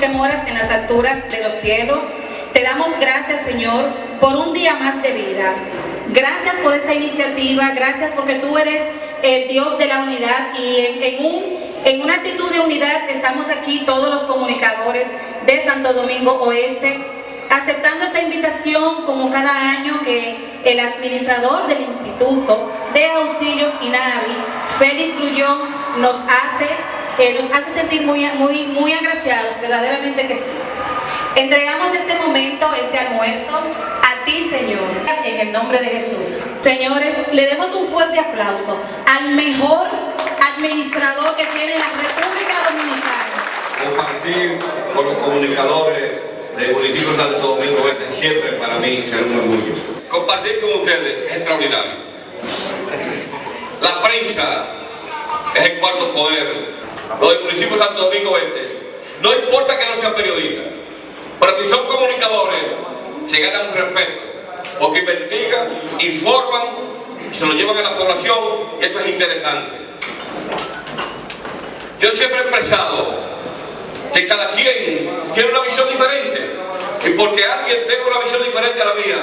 las alturas de los cielos. Te damos gracias, Señor, por un día más de vida. Gracias por esta iniciativa, gracias porque tú eres el Dios de la unidad y en, un, en una actitud de unidad estamos aquí todos los comunicadores de Santo Domingo Oeste aceptando esta invitación como cada año que el administrador del Instituto de Auxilios INAVI, Félix Grullón, nos hace, eh, nos hace sentir muy, muy, muy agraciados, verdaderamente que sí. Entregamos este momento, este almuerzo, a ti, Señor, en el nombre de Jesús. Señores, le demos un fuerte aplauso al mejor administrador que tiene la República Dominicana. Compartir con los comunicadores del municipio de Santo Domingo Este siempre para mí será un orgullo. Compartir con ustedes es extraordinario. La prensa es el cuarto poder. Los del municipio de Santo Domingo no importa que no sean periodistas, pero si son comunicadores, se ganan un respeto, porque investigan, informan, se lo llevan a la población, y eso es interesante. Yo siempre he expresado que cada quien tiene una visión diferente. Y porque alguien tenga una visión diferente a la mía,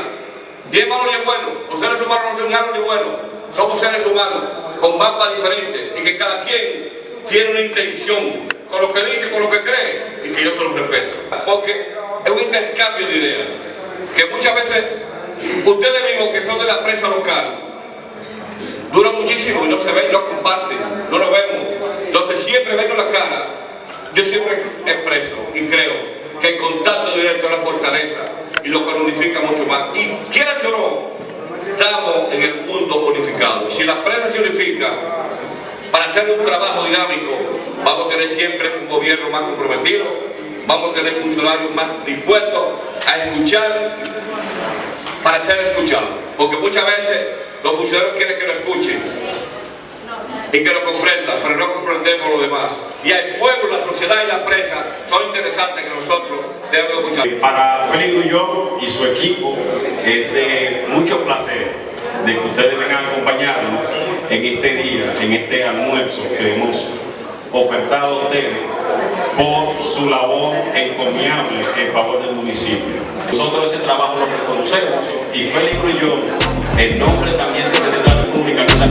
ni es malo ni es bueno. Los seres humanos no son malos ni buenos. Somos seres humanos con mapas diferentes y que cada quien tiene una intención con lo que dice, con lo que cree y que yo se lo respeto. Porque es un intercambio de ideas. Que muchas veces ustedes mismos que son de la prensa local duran muchísimo y no se ven, no comparten, no lo vemos. Entonces siempre ven la cara yo siempre expreso y creo que el contacto directo es la fortaleza y lo que unifica mucho más. Y quiera o no, estamos en el mundo unificado. Si la prensa se unifica, para hacer un trabajo dinámico, vamos a tener siempre un gobierno más comprometido, vamos a tener funcionarios más dispuestos a escuchar para ser escuchados. Porque muchas veces los funcionarios quieren que lo escuchen y que lo comprendan, pero no comprendemos lo demás. Y el pueblo, la sociedad y la prensa son interesantes que nosotros debemos escuchar. Para Félix y su equipo es de mucho placer de que ustedes vengan a acompañarnos en este día, en este almuerzo que hemos ofertado a ustedes por su labor encomiable en favor del municipio. Nosotros ese trabajo lo reconocemos y Félix Grullón, en nombre también de la República, nos